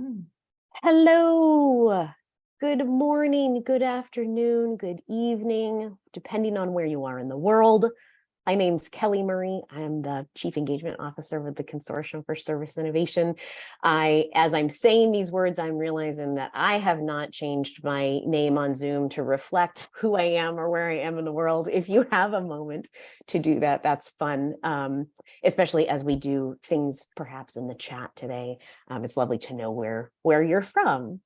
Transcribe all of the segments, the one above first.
Hmm. Hello, good morning, good afternoon, good evening, depending on where you are in the world. My name's Kelly Murray. I am the Chief Engagement Officer with the Consortium for Service Innovation. I, as I'm saying these words, I'm realizing that I have not changed my name on Zoom to reflect who I am or where I am in the world. If you have a moment to do that, that's fun, um, especially as we do things perhaps in the chat today. Um, it's lovely to know where, where you're from.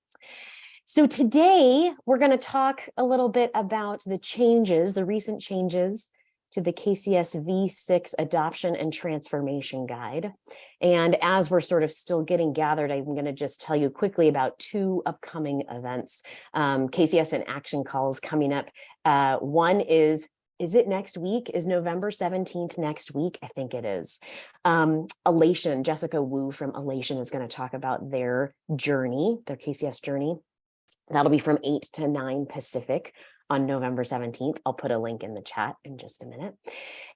So today we're going to talk a little bit about the changes, the recent changes to the KCS V6 Adoption and Transformation Guide. And as we're sort of still getting gathered, I'm going to just tell you quickly about two upcoming events. Um, KCS in Action calls coming up. Uh, one is is it next week? Is November 17th next week? I think it is. Um, Elation, Jessica Wu from Elation is going to talk about their journey, their KCS journey. That'll be from 8 to 9 Pacific on November 17th. I'll put a link in the chat in just a minute.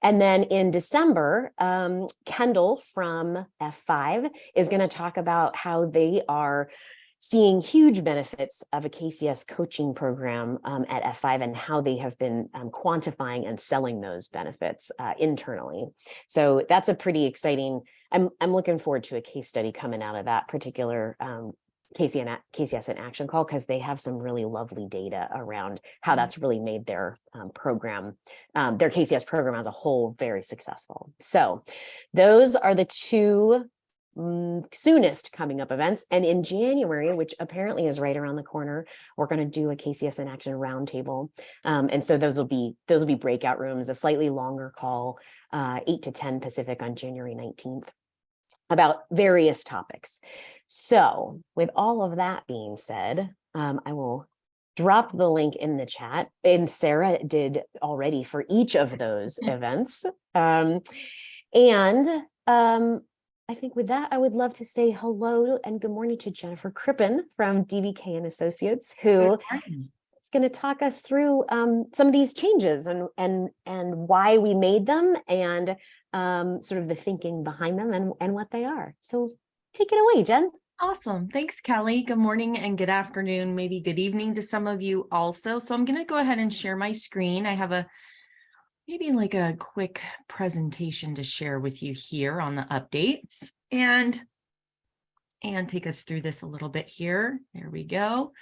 And then in December, um, Kendall from F5 is going to talk about how they are seeing huge benefits of a KCS coaching program um, at F5 and how they have been um, quantifying and selling those benefits uh, internally. So that's a pretty exciting, I'm, I'm looking forward to a case study coming out of that particular um, KCS in action call because they have some really lovely data around how mm-hmm. that's really made their um, program, um, their KCS program as a whole very successful. So those are the two um, soonest coming up events. And in January, which apparently is right around the corner, we're going to do a KCS in action roundtable. Um, and so those will be those will be breakout rooms, a slightly longer call, uh, 8 to 10 Pacific on January 19th about various topics. So with all of that being said, um, I will drop the link in the chat and Sarah did already for each of those events. Um, and um, I think with that, I would love to say hello and good morning to Jennifer Crippen from DBK and Associates, who is going to talk us through um, some of these changes and, and, and why we made them and um, sort of the thinking behind them and, and what they are. So take it away, Jen. Awesome. Thanks, Kelly. Good morning and good afternoon, maybe good evening to some of you also. So I'm going to go ahead and share my screen. I have a maybe like a quick presentation to share with you here on the updates and and take us through this a little bit here. There we go.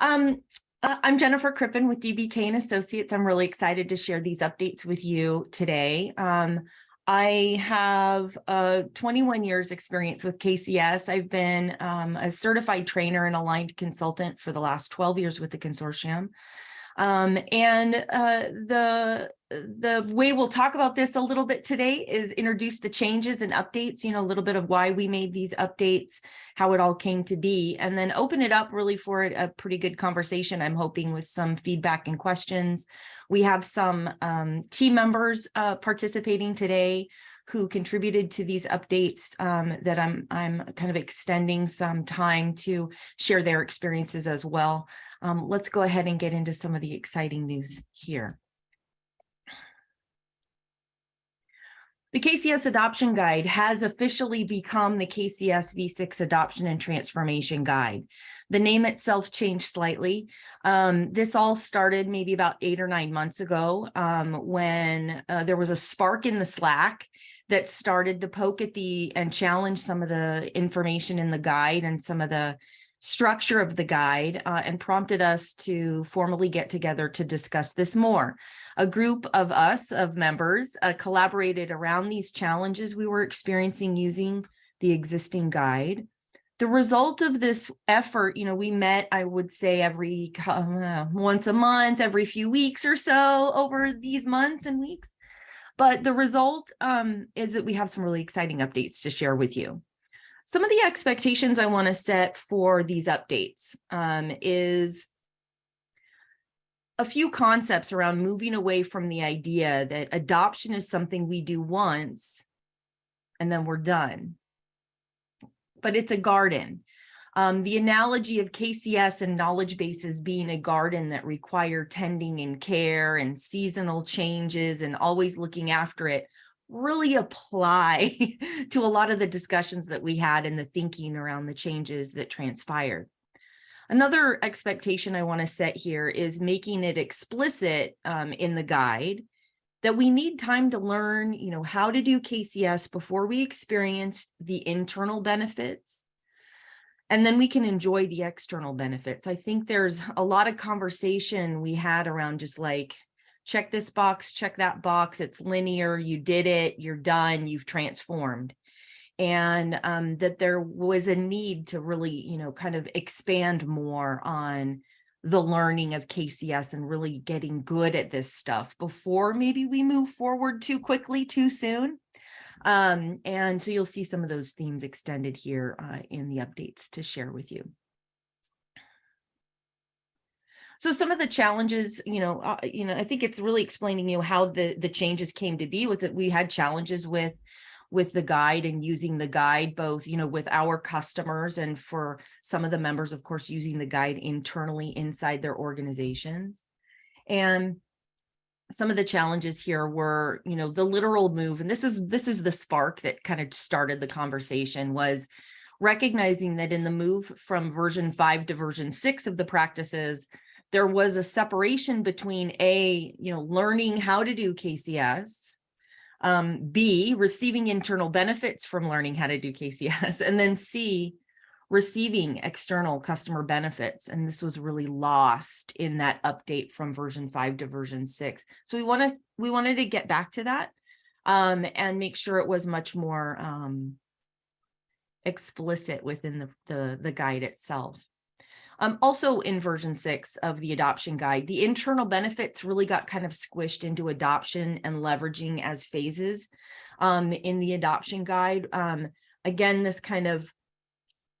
Um, uh, I'm Jennifer Crippen with DBK and Associates. I'm really excited to share these updates with you today. Um, I have uh, 21 years experience with KCS. I've been um, a certified trainer and aligned consultant for the last 12 years with the consortium. Um, and uh, the the way we'll talk about this a little bit today is introduce the changes and updates, you know, a little bit of why we made these updates, how it all came to be, and then open it up really for a pretty good conversation, I'm hoping with some feedback and questions. We have some um, team members uh, participating today who contributed to these updates um, that I'm, I'm kind of extending some time to share their experiences as well. Um, let's go ahead and get into some of the exciting news here. The KCS Adoption Guide has officially become the KCS V6 Adoption and Transformation Guide. The name itself changed slightly. Um, this all started maybe about eight or nine months ago um, when uh, there was a spark in the Slack that started to poke at the and challenge some of the information in the guide and some of the structure of the guide uh, and prompted us to formally get together to discuss this more. A group of us, of members, uh, collaborated around these challenges we were experiencing using the existing guide. The result of this effort, you know, we met, I would say every uh, once a month, every few weeks or so over these months and weeks. But the result um, is that we have some really exciting updates to share with you. Some of the expectations I want to set for these updates um, is a few concepts around moving away from the idea that adoption is something we do once and then we're done. But it's a garden. Um, the analogy of KCS and knowledge bases being a garden that require tending and care and seasonal changes and always looking after it really apply to a lot of the discussions that we had and the thinking around the changes that transpired. Another expectation I want to set here is making it explicit um, in the guide that we need time to learn, you know, how to do KCS before we experience the internal benefits. And then we can enjoy the external benefits. I think there's a lot of conversation we had around just like, check this box, check that box, it's linear, you did it, you're done, you've transformed and um, that there was a need to really, you know, kind of expand more on the learning of KCS and really getting good at this stuff before maybe we move forward too quickly, too soon. Um, and so you'll see some of those themes extended here uh, in the updates to share with you. So some of the challenges, you know, uh, you know, I think it's really explaining you know, how the the changes came to be was that we had challenges with with the guide and using the guide both, you know, with our customers and for some of the members, of course, using the guide internally inside their organizations. And some of the challenges here were, you know, the literal move, and this is this is the spark that kind of started the conversation was recognizing that in the move from version five to version six of the practices, there was a separation between a, you know, learning how to do KCS um, B, receiving internal benefits from learning how to do KCS, and then C, receiving external customer benefits. And this was really lost in that update from version five to version six. So we wanted, we wanted to get back to that um, and make sure it was much more um, explicit within the, the, the guide itself. Um, also in version six of the adoption guide, the internal benefits really got kind of squished into adoption and leveraging as phases um, in the adoption guide. Um, again, this kind of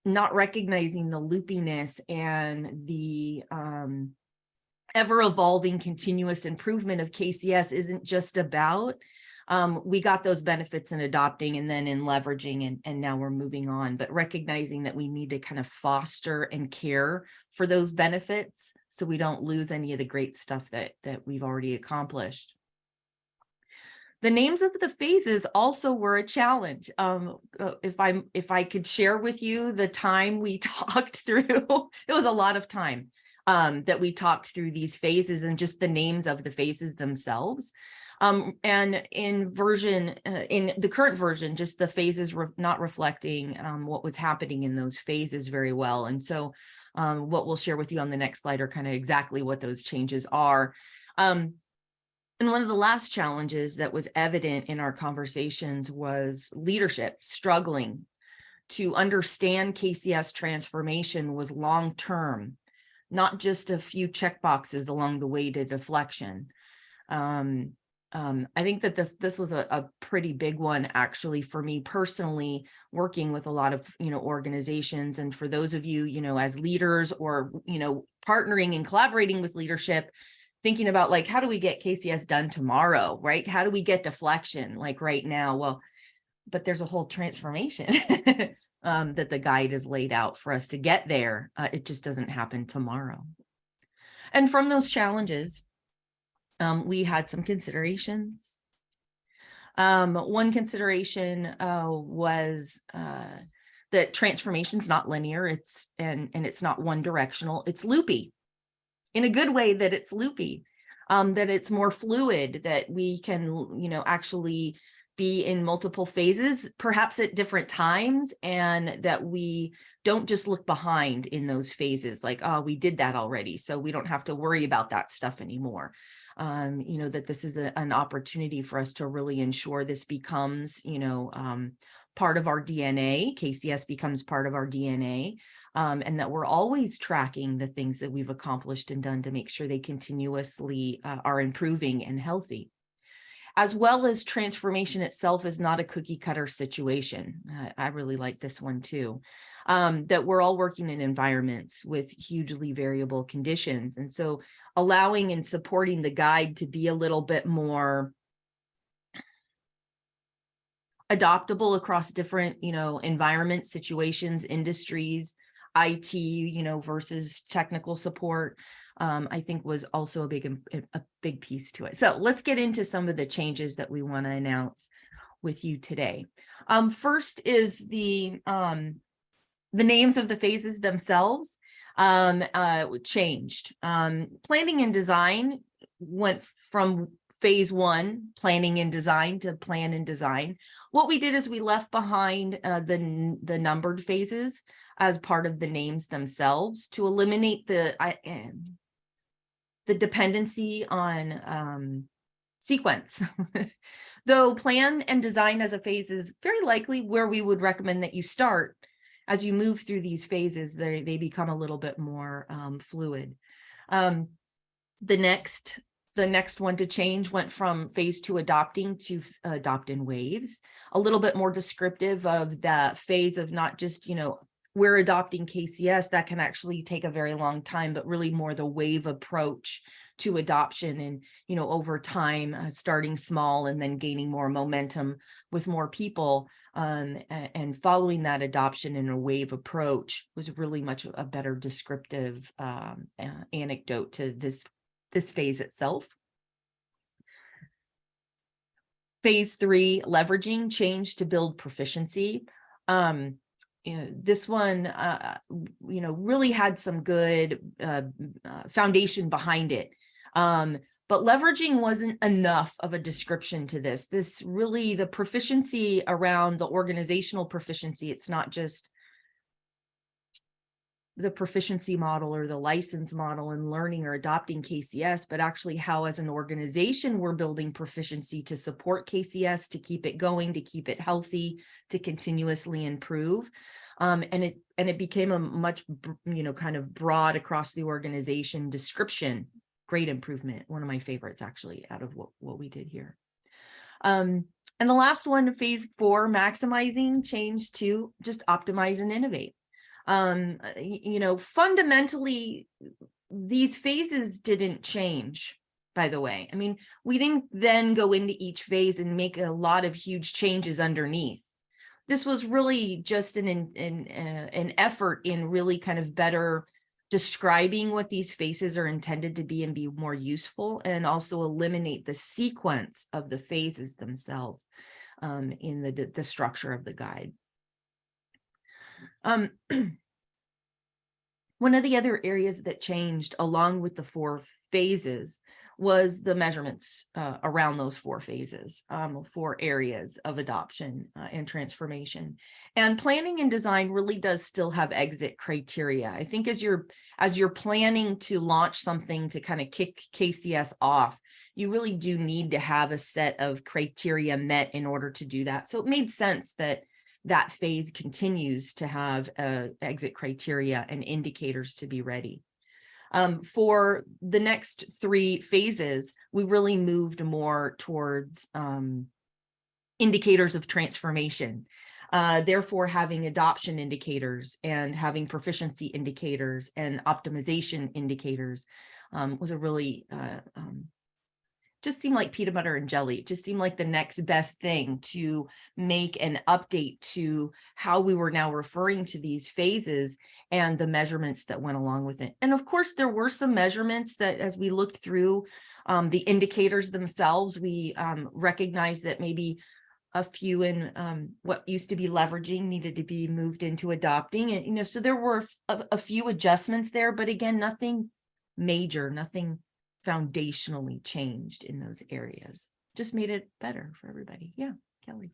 not recognizing the loopiness and the um, ever evolving continuous improvement of KCS isn't just about um, we got those benefits in adopting and then in leveraging and, and now we're moving on, but recognizing that we need to kind of foster and care for those benefits so we don't lose any of the great stuff that, that we've already accomplished. The names of the phases also were a challenge. Um, uh, if I'm if I could share with you the time we talked through, it was a lot of time um, that we talked through these phases and just the names of the phases themselves. Um, and in version, uh, in the current version, just the phases re not reflecting um, what was happening in those phases very well. And so um, what we'll share with you on the next slide are kind of exactly what those changes are. Um, and one of the last challenges that was evident in our conversations was leadership struggling to understand KCS transformation was long-term, not just a few checkboxes along the way to deflection. Um, um, I think that this this was a, a, pretty big one actually for me personally working with a lot of you know organizations. And for those of you you know as leaders or you know partnering and collaborating with leadership thinking about like how do we get KCS done tomorrow right? How do we get deflection like right now? Well but there's a whole transformation um, that the guide is laid out for us to get there. Uh, it just doesn't happen tomorrow. And from those challenges um, we had some considerations. Um, one consideration uh, was uh, that transformation's not linear, it's and, and it's not one directional, it's loopy. In a good way that it's loopy, um, that it's more fluid, that we can, you know, actually be in multiple phases, perhaps at different times, and that we don't just look behind in those phases like, oh, we did that already, so we don't have to worry about that stuff anymore um, you know, that this is a, an opportunity for us to really ensure this becomes, you know, um, part of our DNA, KCS becomes part of our DNA, um, and that we're always tracking the things that we've accomplished and done to make sure they continuously uh, are improving and healthy. As well as transformation itself is not a cookie cutter situation. Uh, I really like this one too um, that we're all working in environments with hugely variable conditions. And so allowing and supporting the guide to be a little bit more adoptable across different, you know, environments, situations, industries, IT, you know, versus technical support, um, I think was also a big, a big piece to it. So let's get into some of the changes that we want to announce. with you today. Um, first is the, um, the names of the phases themselves um, uh, changed. Um, planning and design went from phase one, planning and design to plan and design. What we did is we left behind uh, the, the numbered phases as part of the names themselves to eliminate the, I, um, the dependency on um, sequence. Though plan and design as a phase is very likely where we would recommend that you start. As you move through these phases, they, they become a little bit more um, fluid. Um, the next, the next one to change went from phase two adopting to f- adopt in waves. A little bit more descriptive of the phase of not just, you know, we're adopting KCS, that can actually take a very long time, but really more the wave approach to adoption and, you know, over time, uh, starting small and then gaining more momentum with more people. Um, and, following that adoption in a wave approach was really much a better descriptive um, anecdote to this, this phase itself. Phase three, leveraging change to build proficiency. Um, you know, this one, uh, you know, really had some good uh, uh, foundation behind it. Um, but leveraging wasn't enough of a description to this. This really, the proficiency around the organizational proficiency, it's not just the proficiency model or the license model in learning or adopting KCS, but actually how as an organization, we're building proficiency to support KCS, to keep it going, to keep it healthy, to continuously improve. Um, and it and it became a much, you know, kind of broad across the organization description. Great improvement. One of my favorites actually out of what, what we did here. Um, and the last one, phase four, maximizing change to just optimize and innovate um uh, you know fundamentally these phases didn't change by the way i mean we didn't then go into each phase and make a lot of huge changes underneath this was really just an an an, uh, an effort in really kind of better describing what these phases are intended to be and be more useful and also eliminate the sequence of the phases themselves um, in the the structure of the guide. Um, one of the other areas that changed along with the four phases was the measurements uh, around those four phases, um, four areas of adoption uh, and transformation. And planning and design really does still have exit criteria. I think as you're as you're planning to launch something to kind of kick KCS off, you really do need to have a set of criteria met in order to do that. So it made sense that that phase continues to have uh, exit criteria and indicators to be ready. Um, for the next three phases, we really moved more towards um, indicators of transformation. Uh, therefore, having adoption indicators and having proficiency indicators and optimization indicators um, was a really uh, um, just seemed like peanut butter and jelly. It just seemed like the next best thing to make an update to how we were now referring to these phases and the measurements that went along with it. And of course, there were some measurements that as we looked through um, the indicators themselves, we um, recognized that maybe a few in um, what used to be leveraging needed to be moved into adopting. And, you know, so there were a, a few adjustments there, but again, nothing major, nothing foundationally changed in those areas. Just made it better for everybody. Yeah, Kelly.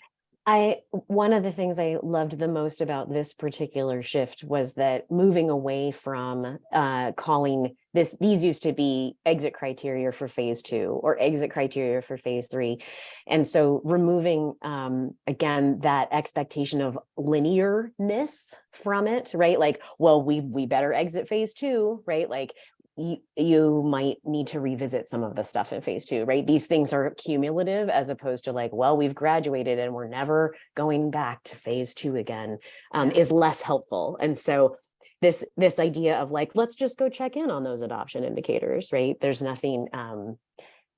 I one of the things I loved the most about this particular shift was that moving away from uh, calling this these used to be exit criteria for phase two or exit criteria for phase three, and so removing um, again that expectation of linearness from it, right? Like, well, we we better exit phase two, right? Like you, you might need to revisit some of the stuff in phase two, right? These things are cumulative as opposed to like, well, we've graduated and we're never going back to phase two again um, is less helpful. And so this this idea of like, let's just go check in on those adoption indicators, right? There's nothing, um,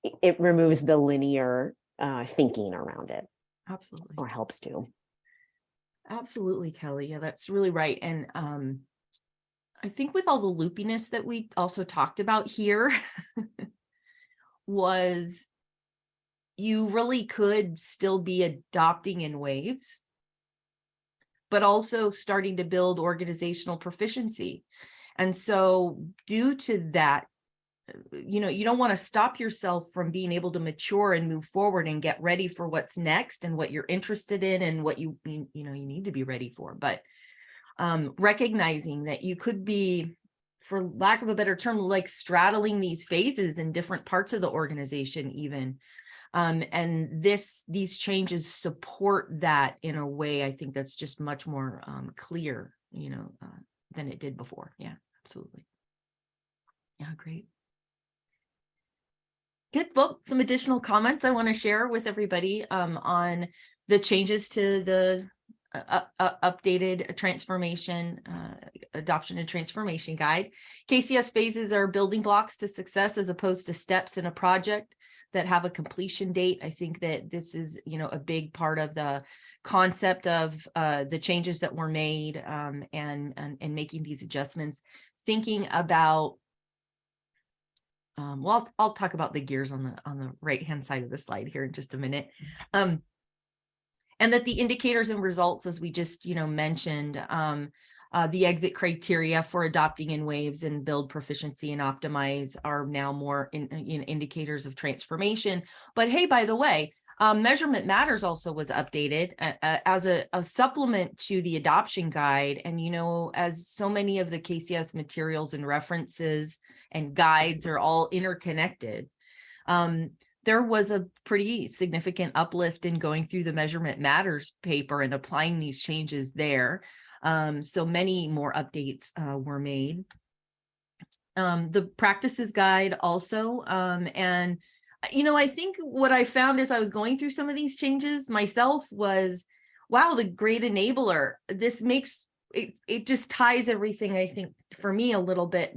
it, it removes the linear uh, thinking around it Absolutely. or helps to. Absolutely, Kelly. Yeah, that's really right. And um, I think with all the loopiness that we also talked about here was you really could still be adopting in waves, but also starting to build organizational proficiency. And so due to that, uh, you know, you don't want to stop yourself from being able to mature and move forward and get ready for what's next and what you're interested in and what you, you you know, you need to be ready for. But um, recognizing that you could be, for lack of a better term, like straddling these phases in different parts of the organization even. Um, and this, these changes support that in a way, I think that's just much more um, clear, you know, uh, than it did before. Yeah, absolutely. Yeah, great. Good. Well, some additional comments I want to share with everybody um, on the changes to the uh, updated transformation, uh, adoption and transformation guide. KCS phases are building blocks to success as opposed to steps in a project that have a completion date. I think that this is, you know, a big part of the concept of uh, the changes that were made um, and, and, and making these adjustments, thinking about um, well, I'll, I'll talk about the gears on the on the right hand side of the slide here in just a minute. Um, and that the indicators and results, as we just you know mentioned, um, uh, the exit criteria for adopting in waves and build proficiency and optimize are now more in, in indicators of transformation. But hey, by the way, um, Measurement Matters also was updated uh, as a, a, supplement to the adoption guide. And, you know, as so many of the KCS materials and references and guides are all interconnected, um, there was a pretty significant uplift in going through the Measurement Matters paper and applying these changes there. Um, so many more updates uh, were made. Um, the practices guide also, um, and you know, I think what I found as I was going through some of these changes myself was, wow, the great enabler. This makes it, it just ties everything, I think, for me a little bit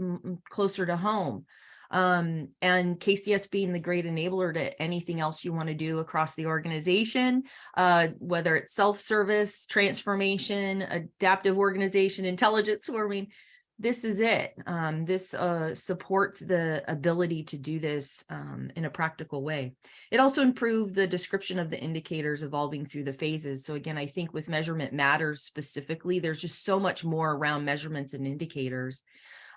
closer to home. Um, and KCS being the great enabler to anything else you want to do across the organization, uh, whether it's self-service, transformation, adaptive organization, intelligent swarming, this is it. Um, this uh, supports the ability to do this um, in a practical way. It also improved the description of the indicators evolving through the phases. So again, I think with measurement matters specifically, there's just so much more around measurements and indicators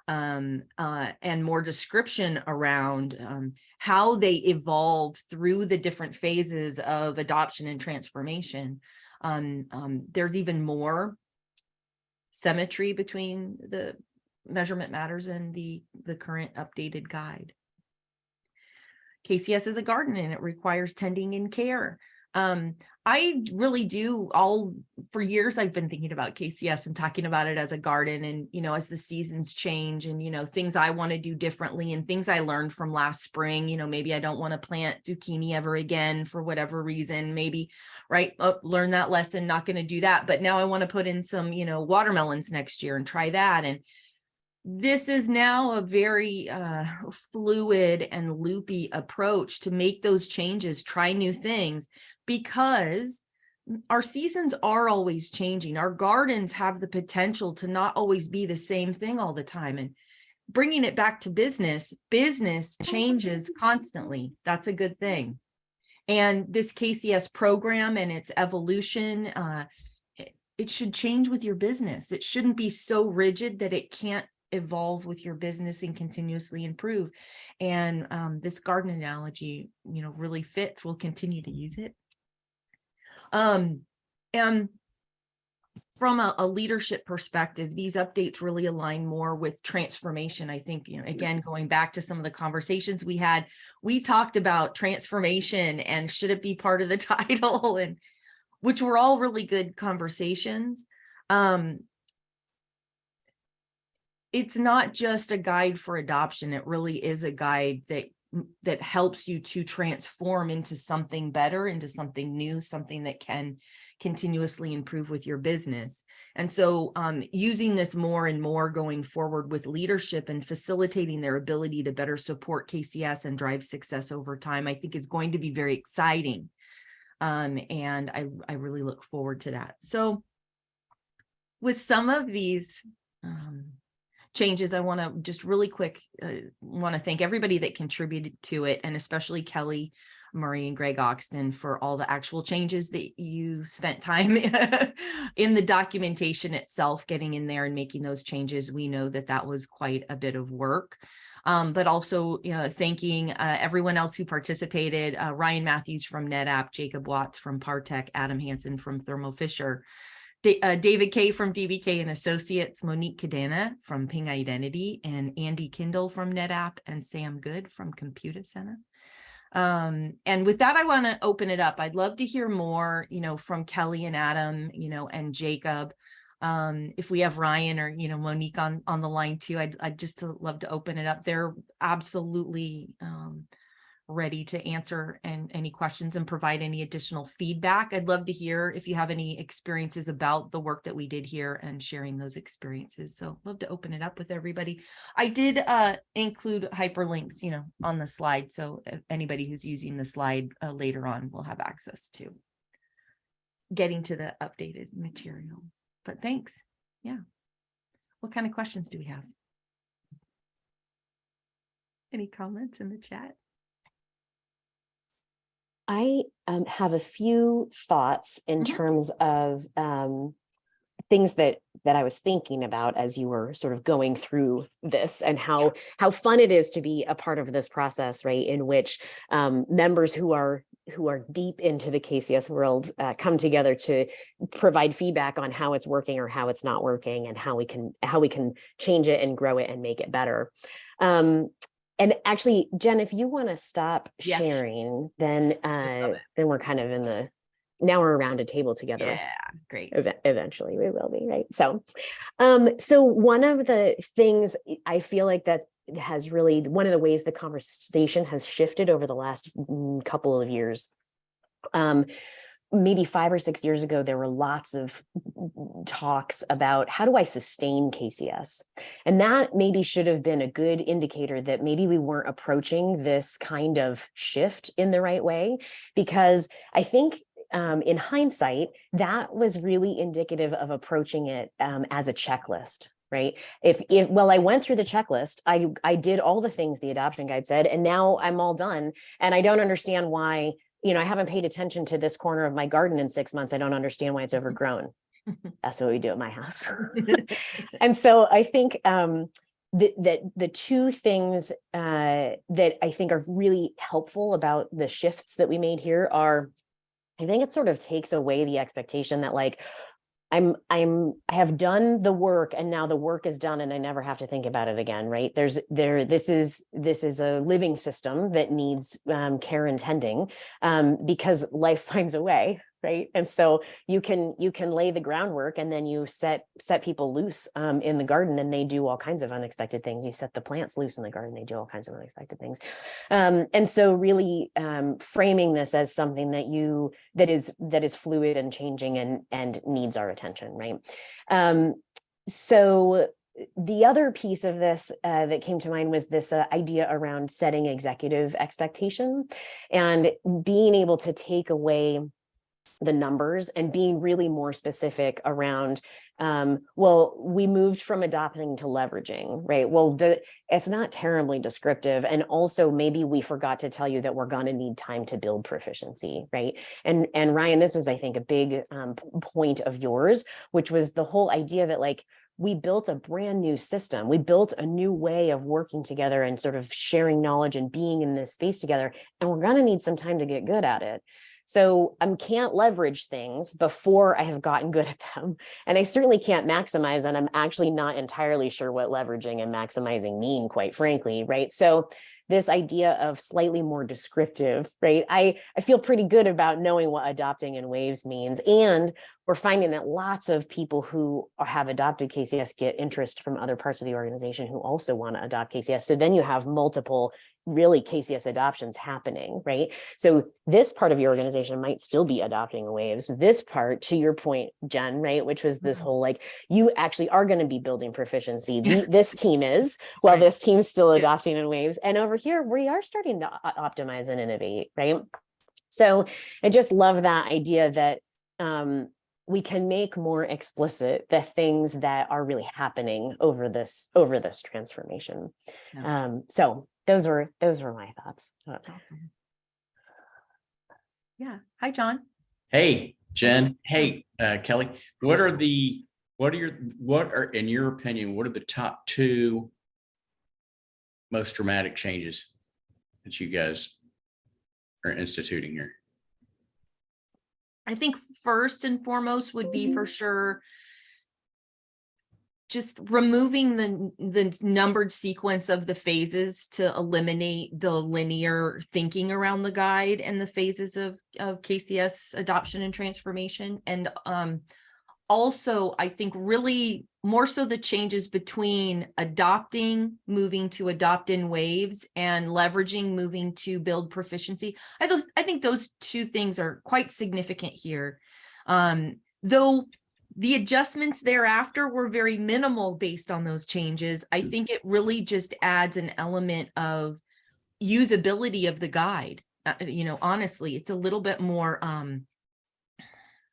um, uh, and more description around um, how they evolve through the different phases of adoption and transformation. Um, um, there's even more symmetry between the measurement matters and the, the current updated guide. KCS is a garden and it requires tending and care. Um, I really do all for years I've been thinking about KCS and talking about it as a garden and you know as the seasons change and you know things I want to do differently and things I learned from last spring you know maybe I don't want to plant zucchini ever again for whatever reason maybe right oh, learn that lesson not going to do that but now I want to put in some you know watermelons next year and try that and this is now a very uh, fluid and loopy approach to make those changes, try new things, because our seasons are always changing. Our gardens have the potential to not always be the same thing all the time. And bringing it back to business, business changes constantly. That's a good thing. And this KCS program and its evolution, uh, it, it should change with your business. It shouldn't be so rigid that it can't evolve with your business and continuously improve. And um, this garden analogy, you know, really fits. We'll continue to use it. Um, and from a, a, leadership perspective, these updates really align more with transformation. I think, you know, again, going back to some of the conversations we had, we talked about transformation and should it be part of the title and which were all really good conversations. Um, it's not just a guide for adoption. It really is a guide that that helps you to transform into something better, into something new, something that can continuously improve with your business. And so um, using this more and more going forward with leadership and facilitating their ability to better support KCS and drive success over time, I think is going to be very exciting. Um, and I, I really look forward to that. So with some of these um, changes, I want to just really quick uh, want to thank everybody that contributed to it, and especially Kelly Murray and Greg Oxton for all the actual changes that you spent time in the documentation itself, getting in there and making those changes. We know that that was quite a bit of work. Um, but also, you know, thanking uh, everyone else who participated, uh, Ryan Matthews from NetApp, Jacob Watts from Partech, Adam Hansen from Thermo Fisher, Uh, David Kay from DBK and Associates, Monique Cadena from Ping Identity, and Andy Kindle from NetApp, and Sam Good from Computer Center. Um, and with that, I want to open it up. I'd love to hear more, you know, from Kelly and Adam, you know, and Jacob. Um, if we have Ryan or, you know, Monique on, on the line too, I'd, I'd just love to open it up. They're absolutely, um, ready to answer and any questions and provide any additional feedback. I'd love to hear if you have any experiences about the work that we did here and sharing those experiences. So love to open it up with everybody. I did uh, include hyperlinks, you know, on the slide. So if anybody who's using the slide uh, later on will have access to getting to the updated material. But thanks. Yeah. What kind of questions do we have? Any comments in the chat? I um, have a few thoughts in Mhm. terms of um, things that that I was thinking about as you were sort of going through this and how how fun it is to be a part of this process, right? In which um, members who are who are deep into the KCS world uh, come together to provide feedback on how it's working or how it's not working and how we can how we can change it and grow it and make it better. Um, and actually, Jen, if you want to stop Yes. sharing, then uh, then we're kind of in the now we're around a table together. Yeah, great. Eve- Eventually, we will be right. So, um, so one of the things I feel like that has really one of the ways the conversation has shifted over the last mm, couple of years. Um, maybe five or six years ago, there were lots of talks about how do I sustain KCS? And that maybe should have been a good indicator that maybe we weren't approaching this kind of shift in the right way. Because I think um, in hindsight, that was really indicative of approaching it um, as a checklist. Right. If, if, well, I went through the checklist, I, I did all the things the adoption guide said, and now I'm all done. And I don't understand why you know, I haven't paid attention to this corner of my garden in six months. I don't understand why it's overgrown. That's what we do at my house. and so I think um, that that the two things uh, that I think are really helpful about the shifts that we made here are, I think it sort of takes away the expectation that like, I'm I'm I have done the work and now the work is done and I never have to think about it again, right? There's there this is this is a living system that needs um, care and tending um, because life finds a way, right? And so you can you can lay the groundwork and then you set set people loose um, in the garden and they do all kinds of unexpected things. You set the plants loose in the garden, they do all kinds of unexpected things. Um, and so really um, framing this as something that you that is that is fluid and changing and and needs our attention, right? Um, so the other piece of this uh, that came to mind was this uh, idea around setting executive expectation and being able to take away the numbers and being really more specific around um, well, we moved from adopting to leveraging, right? Well, it's not terribly descriptive. And also maybe we forgot to tell you that we're going to need time to build proficiency, right? And, and Ryan, this was, I think, a big um, point of yours, which was the whole idea that like, we built a brand new system. We built a new way of working together and sort of sharing knowledge and being in this space together. And we're going to need some time to get good at it. So I can't leverage things before I have gotten good at them. And I certainly can't maximize, and I'm actually not entirely sure what leveraging and maximizing mean, quite frankly, right? So this idea of slightly more descriptive, right? I, I feel pretty good about knowing what adopting in waves means. And we're finding that lots of people who have adopted KCS get interest from other parts of the organization who also want to adopt KCS. So then you have multiple really KCS adoptions happening, right? So this part of your organization might still be adopting waves. This part, to your point, Jen, right, which was this Mhm. whole like, you actually are going to be building proficiency. The- this team is, while Right. this team's still adopting in waves. And over here, we are starting to optimize and innovate, right? So I just love that idea that um, we can make more explicit the things that are really happening over this over this transformation. Yeah. Um, so those were those were my thoughts. I don't know. Awesome. Yeah. Hi, John. Hey, Jen, hey, uh, Kelly, what are the, what are your, what are, in your opinion, what are the top two most dramatic changes that you guys are instituting here? I think first and foremost would be for sure just removing the, the numbered sequence of the phases to eliminate the linear thinking around the guide and the phases of, of KCS adoption and transformation. And um, also, I think really more so the changes between adopting, moving to adopt in waves and leveraging, moving to build proficiency. I, those, I think those two things are quite significant here. Um, though the adjustments thereafter were very minimal based on those changes. I think it really just adds an element of usability of the guide. Uh, you know, honestly, it's a little bit more, um,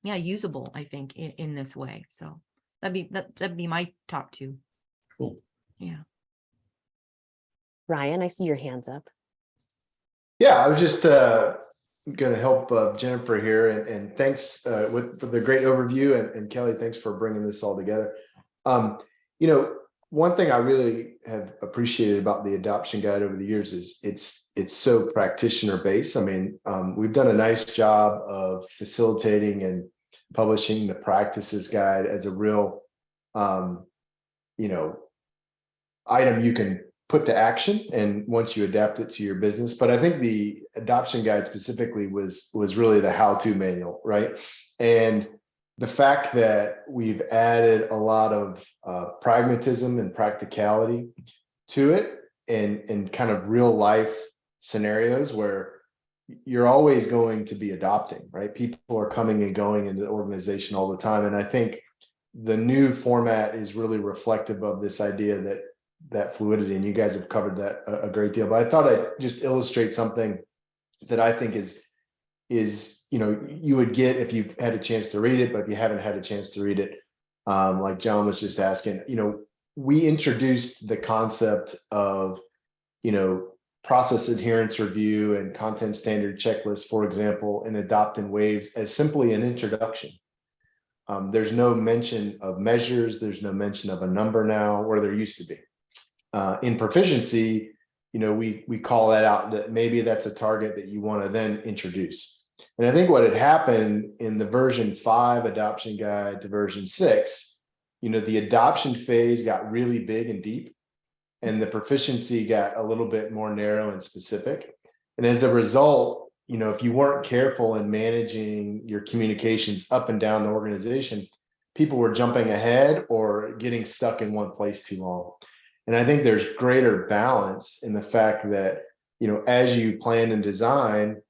yeah, usable, I think, in, in this way. So that'd be, that, that'd be my top two. Cool. Yeah. Ryan, I see your hands up. Yeah, I was just uh gonna help uh, Jennifer here and and thanks uh with for the great overview and and Kelly, thanks for bringing this all together. Um, you know, one thing I really have appreciated about the adoption guide over the years is it's it's so practitioner based. I mean, um, we've done a nice job of facilitating and publishing the practices guide as a real um, you know, item you can put to action and once you adapt it to your business. But I think the adoption guide specifically was was really the how-to manual, right? And the fact that we've added a lot of uh, pragmatism and practicality to it and and kind of real life scenarios where you're always going to be adopting, right? People are coming and going into the organization all the time. And I think the new format is really reflective of this idea that that fluidity and you guys have covered that a, a great deal but i thought i'd just illustrate something that i think is is you know you would get if you've had a chance to read it but if you haven't had a chance to read it um, like john was just asking you know we introduced the concept of you know process adherence review and content standard checklist for example in adopt waves as simply an introduction. Um, there's no mention of measures there's no mention of a number now where there used to be. Uh, in proficiency, you know, we we call that out that maybe that's a target that you want to then introduce. And I think what had happened in the version five adoption guide to version six, you know, the adoption phase got really big and deep, and the proficiency got a little bit more narrow and specific. And as a result, you know, if you weren't careful in managing your communications up and down the organization, people were jumping ahead or getting stuck in one place too long. And I think there's greater balance in the fact that, you know, as you plan and design,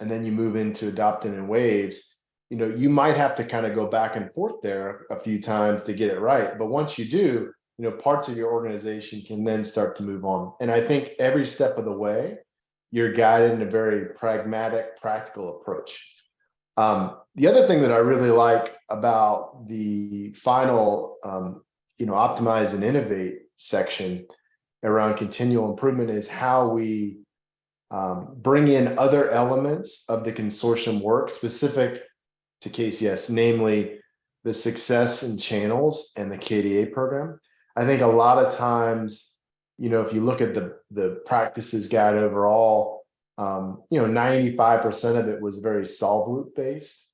and then you move into adopting in waves, you know, you might have to kind of go back and forth there a few times to get it right. But once you do, you know, parts of your organization can then start to move on. And I think every step of the way, you're guided in a very pragmatic, practical approach. Um, the other thing that I really like about the final, um, you know, optimize and innovate section around continual improvement is how we um, bring in other elements of the consortium work specific to KCS, namely the success in channels and the KDA program. I think a lot of times, you know, if you look at the, the practices guide overall, um, you know, 95% of it was very solve loop based.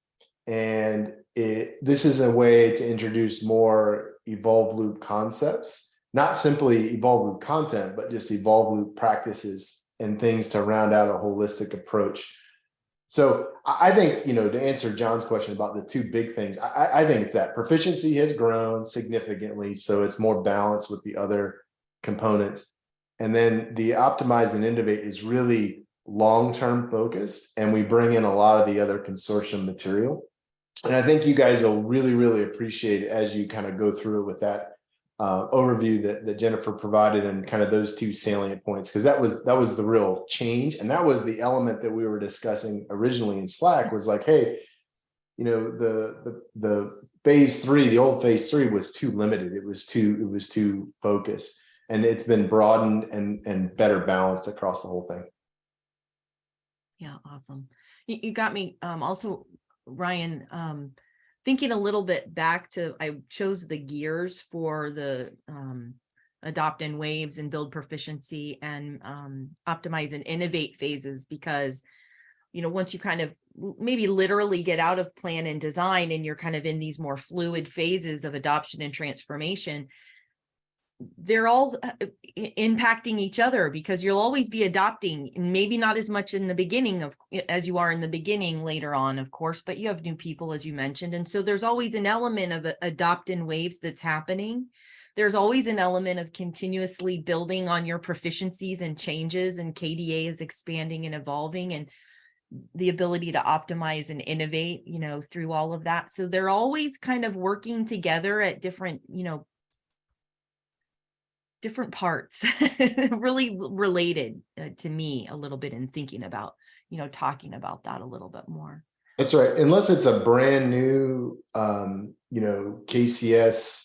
And it, this is a way to introduce more evolve loop concepts not simply evolve loop content, but just evolve loop practices and things to round out a holistic approach. So I think, you know, to answer John's question about the two big things, I, I think that proficiency has grown significantly. So it's more balanced with the other components. And then the optimize and innovate is really long-term focused. And we bring in a lot of the other consortium material. And I think you guys will really, really appreciate it as you kind of go through it with that uh, overview that, that Jennifer provided and kind of those two salient points, because that was that was the real change. And that was the element that we were discussing originally in Slack was like, hey, you know, the the the phase three, the old phase three was too limited. It was too, it was too focused. And it's been broadened and and better balanced across the whole thing. Yeah, awesome. You, you got me, um, also, Ryan, um, thinking a little bit back to, I chose the gears for the, um, adopt and waves and build proficiency and, um, optimize and innovate phases because, you know, once you kind of maybe literally get out of plan and design and you're kind of in these more fluid phases of adoption and transformation, they're all uh, impacting each other because you'll always be adopting, maybe not as much in the beginning of, as you are in the beginning later on, of course, but you have new people, as you mentioned. And so there's always an element of a- adopt in waves that's happening. There's always an element of continuously building on your proficiencies and changes and KDA is expanding and evolving and the ability to optimize and innovate, you know, through all of that. So they're always kind of working together at different, you know, different parts, really related uh, to me a little bit in thinking about, you know, talking about that a little bit more. That's right. Unless it's a brand new, um, you know, KCS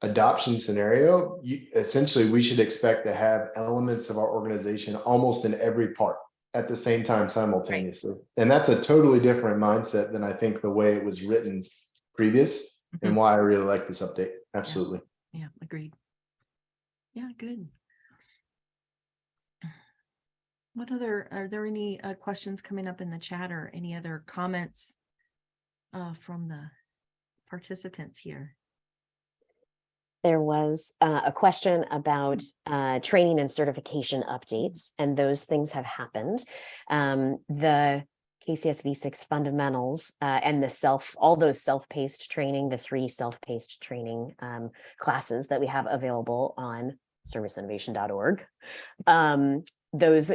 adoption scenario, you, essentially, we should expect to have elements of our organization almost in every part at the same time simultaneously. And that's a totally different mindset than I think the way it was written previous and Mhm. why I really like this update. Absolutely. Yeah, agreed. Yeah, good. What other, are there any uh, questions coming up in the chat or any other comments uh, from the participants here? There was uh, a question about uh, training and certification updates, and those things have happened. Um, the KCS V6 fundamentals uh, and the self, all those self-paced training, the three self-paced training um, classes that we have available on serviceinnovation.org. Um, those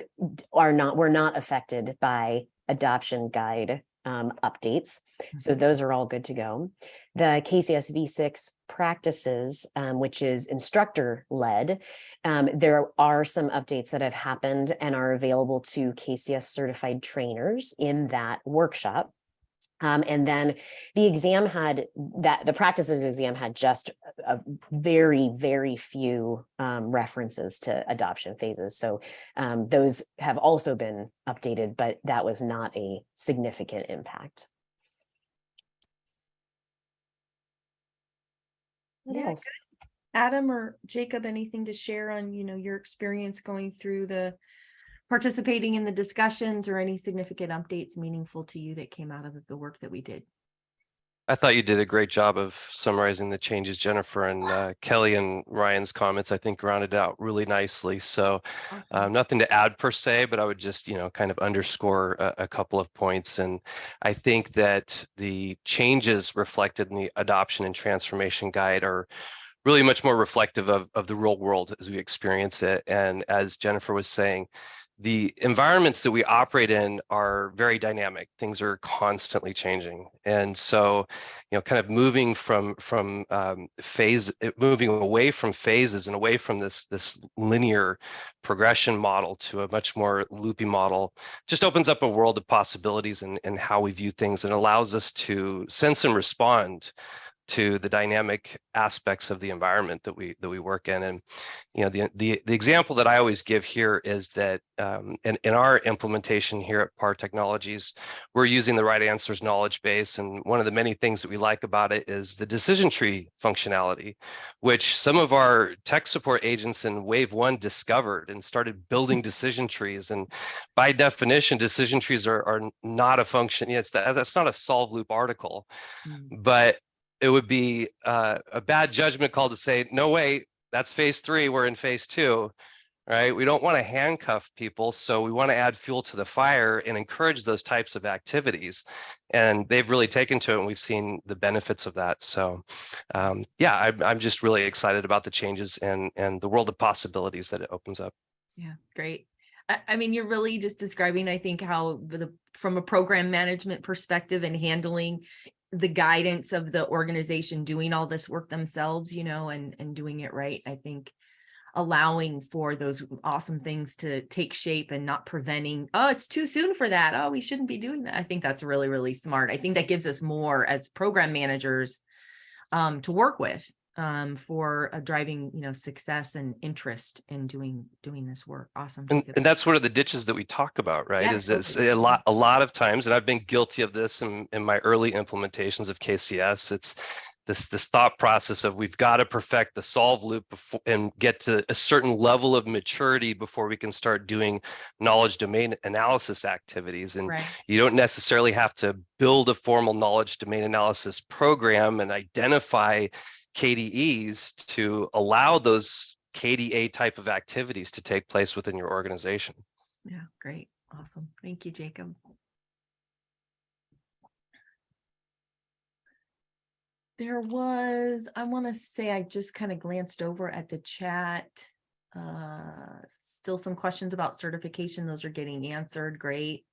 are not, were not affected by adoption guide um, updates. So those are all good to go. The KCS V6 practices, um, which is instructor led, um, there are some updates that have happened and are available to KCS certified trainers in that workshop. Um, and then the exam had that the practices exam had just a very, very few um, references to adoption phases. So um, those have also been updated, but that was not a significant impact. Yes. Adam or Jacob, anything to share on, you know, your experience going through the participating in the discussions or any significant updates meaningful to you that came out of the work that we did? I thought you did a great job of summarizing the changes, Jennifer and uh, Kelly and Ryan's comments, I think rounded out really nicely. So um, nothing to add per se, but I would just, you know, kind of underscore a, a couple of points. And I think that the changes reflected in the adoption and transformation guide are really much more reflective of, of the real world as we experience it. And as Jennifer was saying, the environments that we operate in are very dynamic. Things are constantly changing. And so, you know, kind of moving from from um, phase, uh, moving away from phases and away from this this linear progression model to a much more loopy model just opens up a world of possibilities and and how we view things and allows us to sense and respond to the dynamic aspects of the environment that we that we work in. And you know the the, the example that i always give here is that um, in, in our implementation here at par technologies we're using the RightAnswers knowledge base. And one of the many things that we like about it is the decision tree functionality which some of our tech support agents in wave one discovered and started building decision trees. And by definition decision trees are, are not a function yeah, it's that, that's not a solve loop article. Mm. but it would be uh, a bad judgment call to say, no, wait, that's phase three, we're in phase two, right? We don't want to handcuff people, so we want to add fuel to the fire and encourage those types of activities. And they've really taken to it, and we've seen the benefits of that. So, um, yeah, I'm, I'm just really excited about the changes and and the world of possibilities that it opens up. Yeah, great. I, I mean, you're really just describing, I think, how the, from a program management perspective and handling the guidance of the organization doing all this work themselves, you know, and, and doing it right, I think allowing for those awesome things to take shape and not preventing, oh, it's too soon for that. Oh, we shouldn't be doing that. I think that's really, really smart. I think that gives us more as program managers um, to work with um, for uh, driving, you know, success and interest in doing, doing this work. Awesome. And, and that's one of the ditches that we talk about, right? Yeah, Is this totally. a lot, a lot of times, and I've been guilty of this in, in my early implementations of KCS. It's this, this thought process of we've got to perfect the solve loop before and get to a certain level of maturity before we can start doing knowledge domain analysis activities. And Right. you don't necessarily have to build a formal knowledge domain analysis program and identify KDEs to allow those KDA type of activities to take place within your organization. Yeah, great. Awesome. Thank you, Jacob. There was, I want to say, I just kind of glanced over at the chat. Uh, still some questions about certification. Those are getting answered. Great.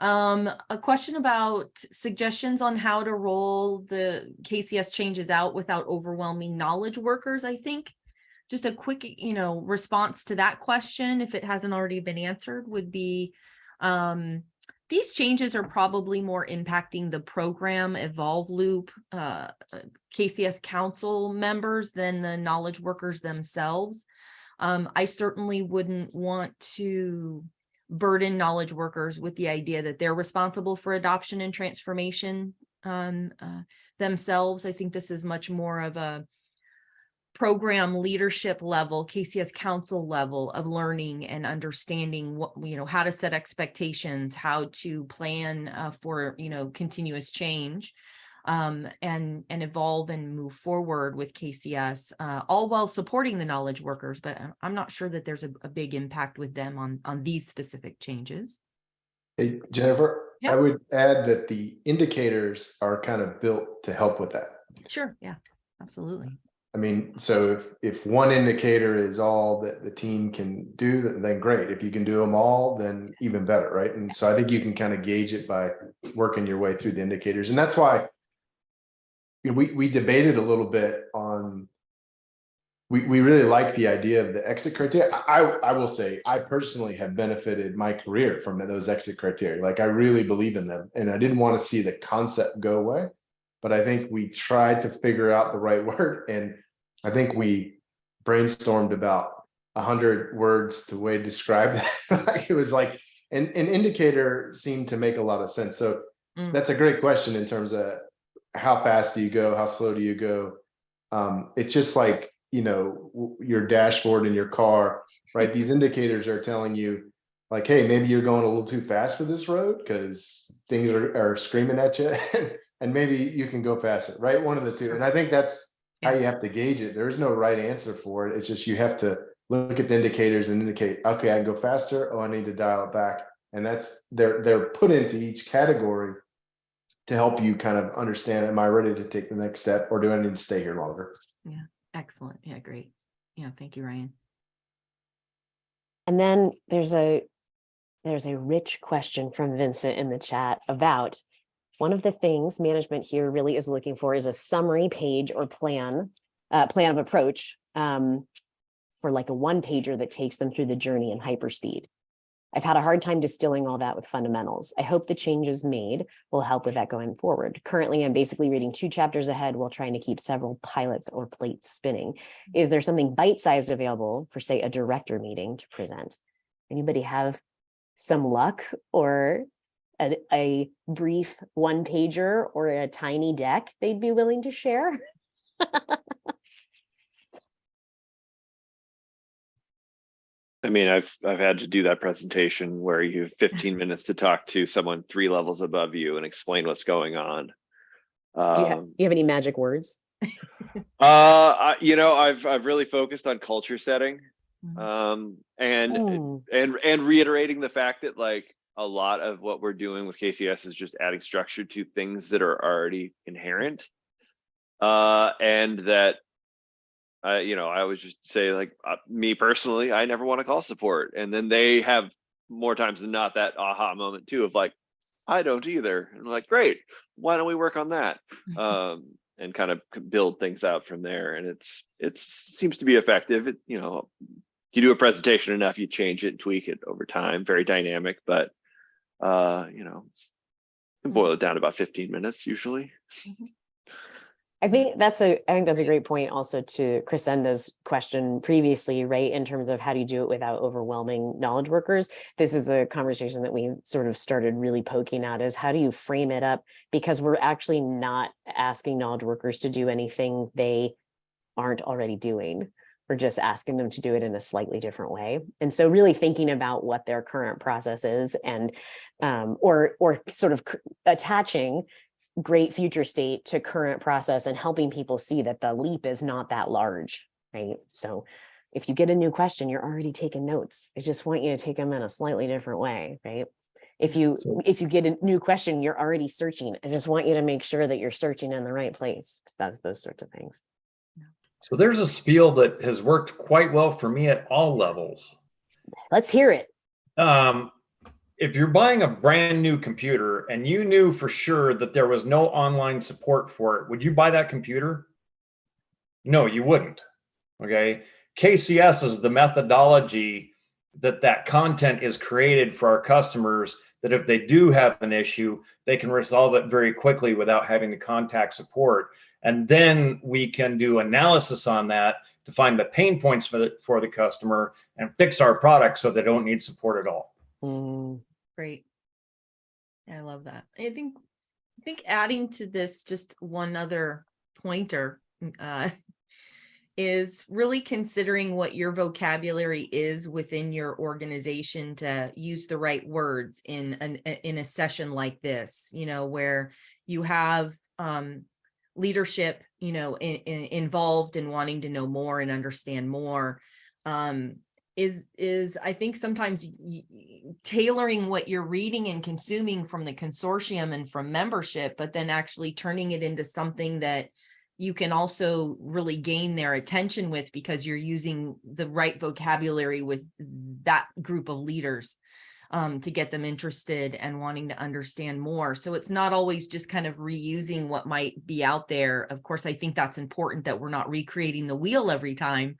Um, a question about suggestions on how to roll the KCS changes out without overwhelming knowledge workers, I think. Just a quick, you know, response to that question, if it hasn't already been answered, would be um, these changes are probably more impacting the program evolve loop uh, uh, KCS council members than the knowledge workers themselves. Um, I certainly wouldn't want to burden knowledge workers with the idea that they're responsible for adoption and transformation um, uh, themselves. I think this is much more of a program leadership level, KCS council level of learning and understanding what, you know, how to set expectations, how to plan uh, for, you know, continuous change um, and, and evolve and move forward with KCS, uh, all while supporting the knowledge workers. But I- I'm not sure that there's a, a big impact with them on, on these specific changes. Hey, Jennifer, I would add that the indicators are kind of built to help with that. Sure, yeah, absolutely. I mean, so if, if one indicator is all that the team can do, then, then great. If you can do them all, then even better, right? And so I think you can kind of gauge it by working your way through the indicators. And that's why we, we debated a little bit on we, we really like the idea of the exit criteria. I, I will say, I personally have benefited my career from those exit criteria. Like I really believe in them and I didn't want to see the concept go away. But I think we tried to figure out the right word and I think we brainstormed about a hundred words to way to describe that. Like, It was like, an, an indicator seemed to make a lot of sense. So Mm. that's a great question in terms of how fast do you go? How slow do you go? Um, it's just like, you know, your dashboard in your car, right? These indicators are telling you like, hey, maybe you're going a little too fast for this road because things are, are screaming at you and maybe you can go faster, right? One of the two. And I think that's how you have to gauge it. There's no right answer for it. It's just you have to look at the indicators and indicate, okay, I can go faster. Oh, I need to dial it back. And that's, they're, they're put into each category to help you kind of understand, am I ready to take the next step or do I need to stay here longer? Yeah, excellent. Yeah, great. Yeah, thank you, Ryan. And then there's a there's a rich question from Vincent in the chat about one of the things management here really is looking for is a summary page or plan, uh, plan of approach um, for like a one pager that takes them through the journey in hyperspeed. I've had a hard time distilling all that with fundamentals. I hope the changes made will help with that going forward. Currently, I'm basically reading two chapters ahead while trying to keep several pilots or plates spinning. Is there something bite-sized available for, say, a director meeting to present? Anybody have some luck or a, a brief one pager or a tiny deck they'd be willing to share? I mean, I've I've had to do that presentation where you have 15 minutes to talk to someone three levels above you and explain what's going on. Do you, ha- Um, you have any magic words? uh, I, you know, I've I've really focused on culture setting, Mhm. um, and Hmm, and and reiterating the fact that like a lot of what we're doing with KCS is just adding structure to things that are already inherent, uh, and that I, you know, I always just say like uh, me personally, I never want to call support, and then they have more times than not that aha moment too of like, I don't either, and I'm like, great, why don't we work on that, um, and kind of build things out from there, and it's it seems to be effective. It you know, you do a presentation enough, you change it, and tweak it over time, very dynamic, but uh, you know, boil it down about 15 minutes usually. I think that's a, I think that's a great point also to Chrisenda's question previously, right? In terms of how do you do it without overwhelming knowledge workers? This is a conversation that we sort of started really poking at is how do you frame it up? Because we're actually not asking knowledge workers to do anything they aren't already doing. We're just asking them to do it in a slightly different way. And so really thinking about what their current process is and um, or or sort of attaching great future state to current process and helping people see that the leap is not that large, right? So if you get a new question, you're already taking notes. I just want you to take them in a slightly different way, right? If you So- if you get a new question, you're already searching. I just want you to make sure that you're searching in the right place. That's those sorts of things. So there's a spiel that has worked quite well for me at all levels. Let's hear it. Um, if you're buying a brand new computer and you knew for sure that there was no online support for it, would you buy that computer? No, you wouldn't. Okay. KCS is the methodology that that content is created for our customers that if they do have an issue, they can resolve it very quickly without having to contact support. And then we can do analysis on that to find the pain points for the, for the customer and fix our product so they don't need support at all. Mm, Great. I love that. I think, I think adding to this, just one other pointer, mm, uh, is really considering what your vocabulary is within your organization to use the right words in an, in a session like this, you know, where you have, um, leadership, you know, in, involved in wanting to know more and understand more. Um, is is I think sometimes tailoring what you're reading and consuming from the consortium and from membership, but then actually turning it into something that you can also really gain their attention with because you're using the right vocabulary with that group of leaders um, to get them interested and wanting to understand more. So it's not always just kind of reusing what might be out there. Of course, I think that's important that we're not recreating the wheel every time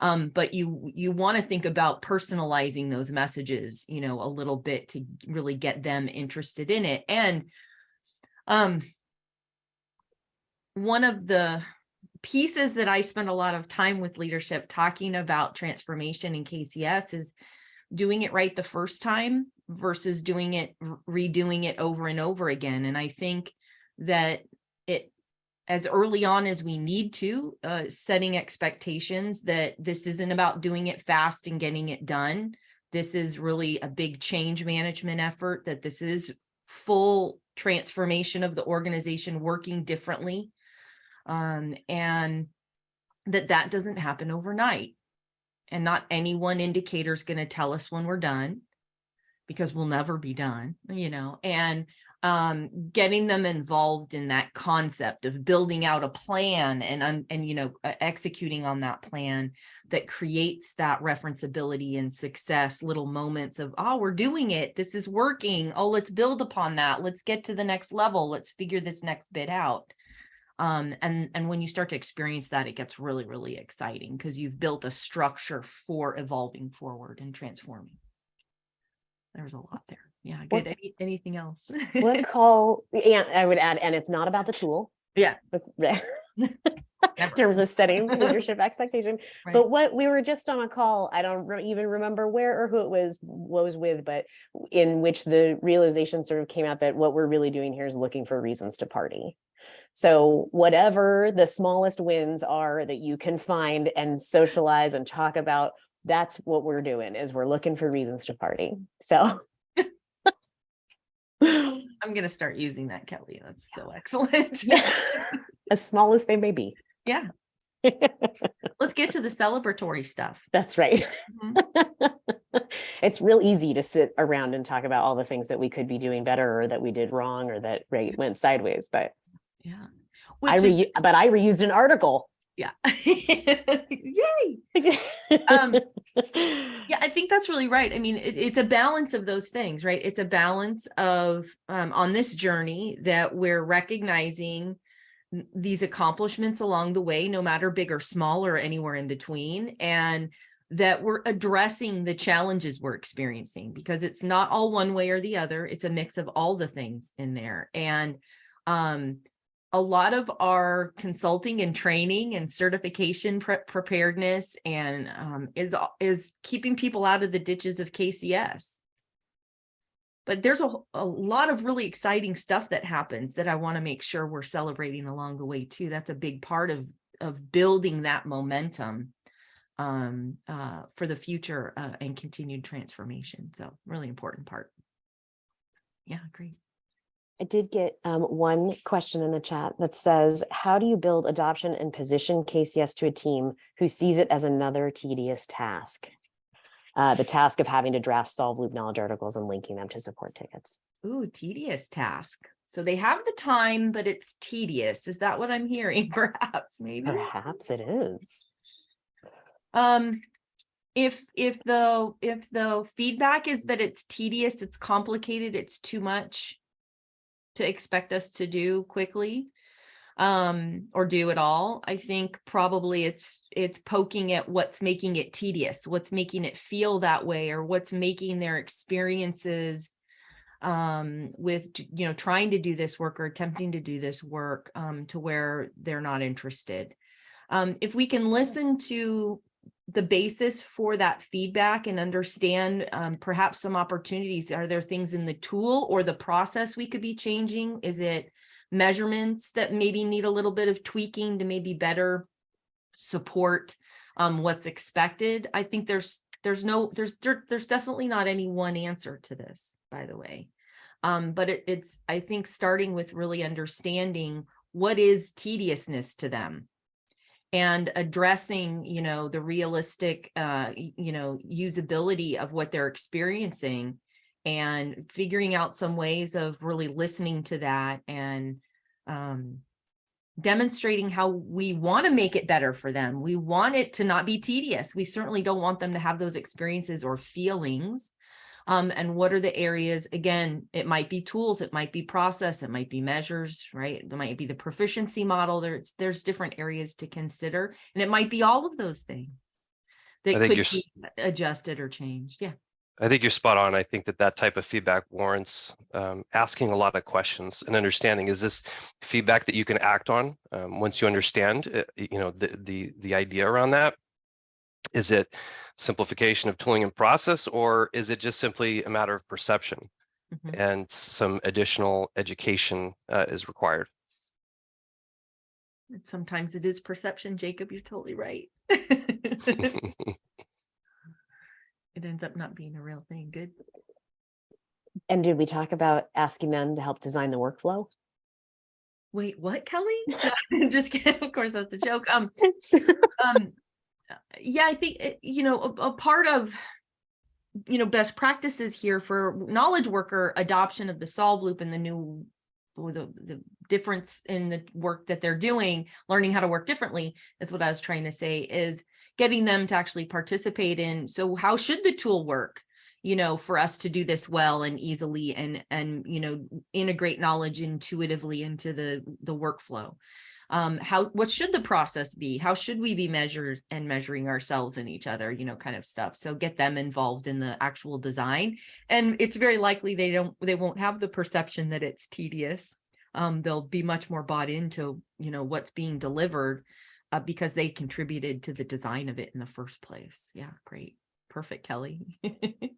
um but you you want to think about personalizing those messages you know a little bit to really get them interested in it and um one of the pieces that i spend a lot of time with leadership talking about transformation in kcs is doing it right the first time versus doing it redoing it over and over again and i think that as early on as we need to, uh, setting expectations that this isn't about doing it fast and getting it done. This is really a big change management effort, that this is full transformation of the organization working differently. Um, and that that doesn't happen overnight. And not any one indicator is going to tell us when we're done because we'll never be done, you know, and um getting them involved in that concept of building out a plan and and you know executing on that plan that creates that referenceability and success little moments of oh we're doing it. This is working. Oh let's build upon that. Let's get to the next level. Let's figure this next bit out. Um and and when you start to experience that it gets really really exciting because you've built a structure for evolving forward and transforming. There's a lot there yeah good Any, anything else What call, and I would add, and it's not about the tool. Yeah. In terms of setting leadership expectation, Right. but what we were just on a call, I don't re- even remember where or who it was, what was with, but in which the realization sort of came out that what we're really doing here is looking for reasons to party. So whatever the smallest wins are that you can find and socialize and talk about, that's what we're doing is we're looking for reasons to party. So. I'm gonna start using that, Kelly. That's so excellent. As small as they may be. Yeah, let's get to the celebratory stuff. That's right. Mhm. It's real easy to sit around and talk about all the things that we could be doing better or that we did wrong or that right went sideways, but Yeah. I Which is- re, but I reused an article. Yeah. Yay. Um, Yeah, I think that's really right. I mean, it, it's a balance of those things, right? It's a balance of um, on this journey that we're recognizing these accomplishments along the way, no matter big or small or anywhere in between, and that we're addressing the challenges we're experiencing because it's not all one way or the other. It's a mix of all the things in there. And um, a lot of our consulting and training and certification pre- preparedness and um, is, is keeping people out of the ditches of KCS. But there's a, a lot of really exciting stuff that happens that I want to make sure we're celebrating along the way too. That's a big part of, of building that momentum um, uh, for the future uh, and continued transformation. So really important part. Yeah, great. I did get um, one question in the chat that says, how do you build adoption and position KCS to a team who sees it as another tedious task? Uh, the task of having to draft solve loop knowledge articles and linking them to support tickets. Ooh, tedious task. So they have the time, but it's tedious. Is that what I'm hearing? Perhaps, maybe. Perhaps it is. Um, if, if the, if the feedback is that it's tedious, it's complicated, it's too much to expect us to do quickly, um, or do it all, I think probably it's, it's poking at what's making it tedious, what's making it feel that way, or what's making their experiences um with you know trying to do this work or attempting to do this work um to where they're not interested. Um if we can listen to the basis for that feedback and understand um, perhaps some opportunities. Are there things in the tool or the process we could be changing? Is it measurements that maybe need a little bit of tweaking to maybe better support um what's expected? I think there's there's no there's there, there's definitely not any one answer to this by the way. Um but it, it's i think starting with really understanding what is tediousness to them and addressing you know the realistic uh you know usability of what they're experiencing and figuring out some ways of really listening to that and um demonstrating how we want to make it better for them. We want it to not be tedious. We certainly don't want them to have those experiences or feelings. Um, and what are the areas, again, it might be tools, it might be process, it might be measures, right? It might be the proficiency model. There's, there's different areas to consider, and it might be all of those things that could be adjusted or changed. Yeah. I think you're spot on. I think that that type of feedback warrants um, asking a lot of questions and understanding, is this feedback that you can act on um, once you understand, uh, you know, the, the, the idea around that? Is it simplification of tooling and process, or is it just simply a matter of perception Mhm. and some additional education uh, is required? And Sometimes it is perception, Jacob, you're totally right. It ends up not being a real thing. Good. And did we talk about asking them to help design the workflow? Wait, what, Kelly? Just kidding. Of course, that's a joke. Um, um, yeah, I think, eh, you know, a, a part of, you know, best practices here for knowledge worker adoption of the solve loop and the new, the, the difference in the work that they're doing, learning how to work differently is what I was trying to say is getting them to actually participate in. So how should the tool work? you know, for us to do this well and easily and, and, you know, integrate knowledge intuitively into the, the workflow. Um, how, what should the process be? How should we be measured and measuring ourselves and each other, you know, kind of stuff. So get them involved in the actual design. And it's very likely they don't, they won't have the perception that it's tedious. Um, they'll be much more bought into, you know, what's being delivered uh, because they contributed to the design of it in the first place. Yeah, great. Perfect, Kelly.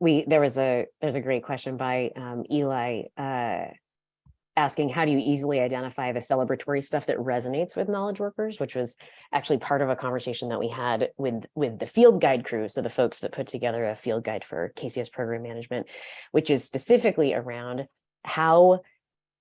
we there was a there's a great question by um, Eli uh, asking how do you easily identify the celebratory stuff that resonates with knowledge workers, which was actually part of a conversation that we had with with the field guide crew, so the folks that put together a field guide for KCS program management, which is specifically around how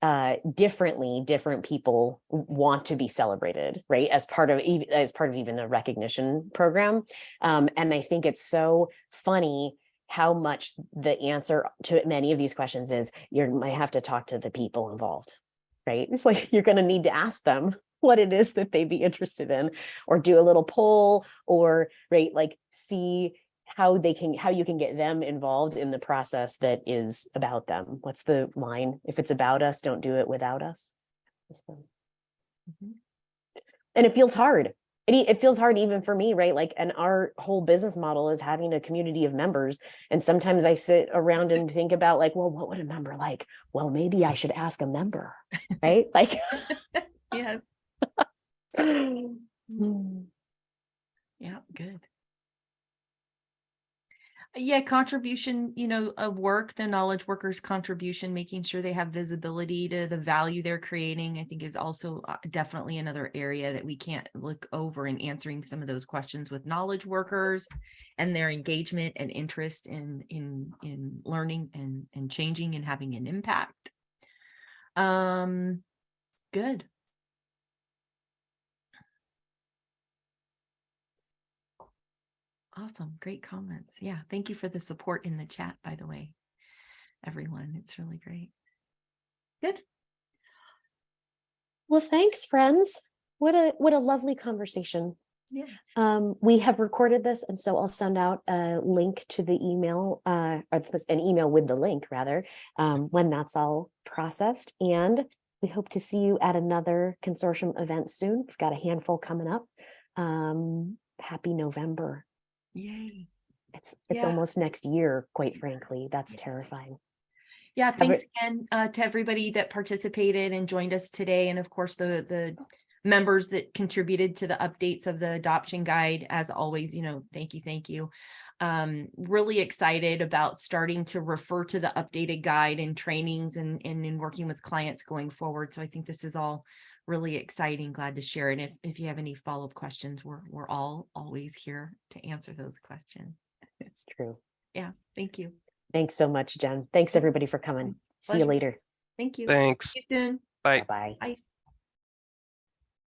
uh differently different people want to be celebrated right as part of as part of even a recognition program. Um and i think it's so funny how much the answer to many of these questions is you might have to talk to the people involved right? It's like you're going to need to ask them what it is that they'd be interested in or do a little poll or right like see how they can how you can get them involved in the process that is about them. What's the line? If it's about us don't do it without us. The- Mhm. and it feels hard it, it feels hard even for me, right? Like, and our whole business model is having a community of members. And sometimes I sit around and think about like, well, what would a member like? Well, maybe I should ask a member, right? Like. Yeah, mm, yeah, good. Yeah, contribution, you know, of work, the knowledge workers' contribution, making sure they have visibility to the value they're creating, I think is also uh, definitely another area that we can't look over in answering some of those questions with knowledge workers and their engagement and interest in, in, in learning and, and changing and having an impact. Um, good. Awesome. Great comments. Yeah. Thank you for the support in the chat, by the way. Everyone, it's really great. Good. Well, thanks, friends. What a, what a lovely conversation. Yeah. Um, we have recorded this, and so I'll send out a link to the email, uh, or an email with the link rather, um, when that's all processed. And we hope to see you at another consortium event soon. We've got a handful coming up. Um, happy November. Yay. It's, it's Yeah. almost next year, quite frankly. That's terrifying. Yeah, thanks again uh, to everybody that participated and joined us today. And of course, the, the members that contributed to the updates of the adoption guide. As always, you know, thank you, thank you. Um, really excited about starting to refer to the updated guide and trainings and, and in working with clients going forward. So I think this is all really exciting. Glad to share it. If, if you have any follow-up questions, we're, we're all always here to answer those questions. It's true. Yeah, thank you. Thanks so much, Jen. Thanks, everybody, for coming. See you later. Thank you. Thanks. See you soon. Bye. Bye. Bye.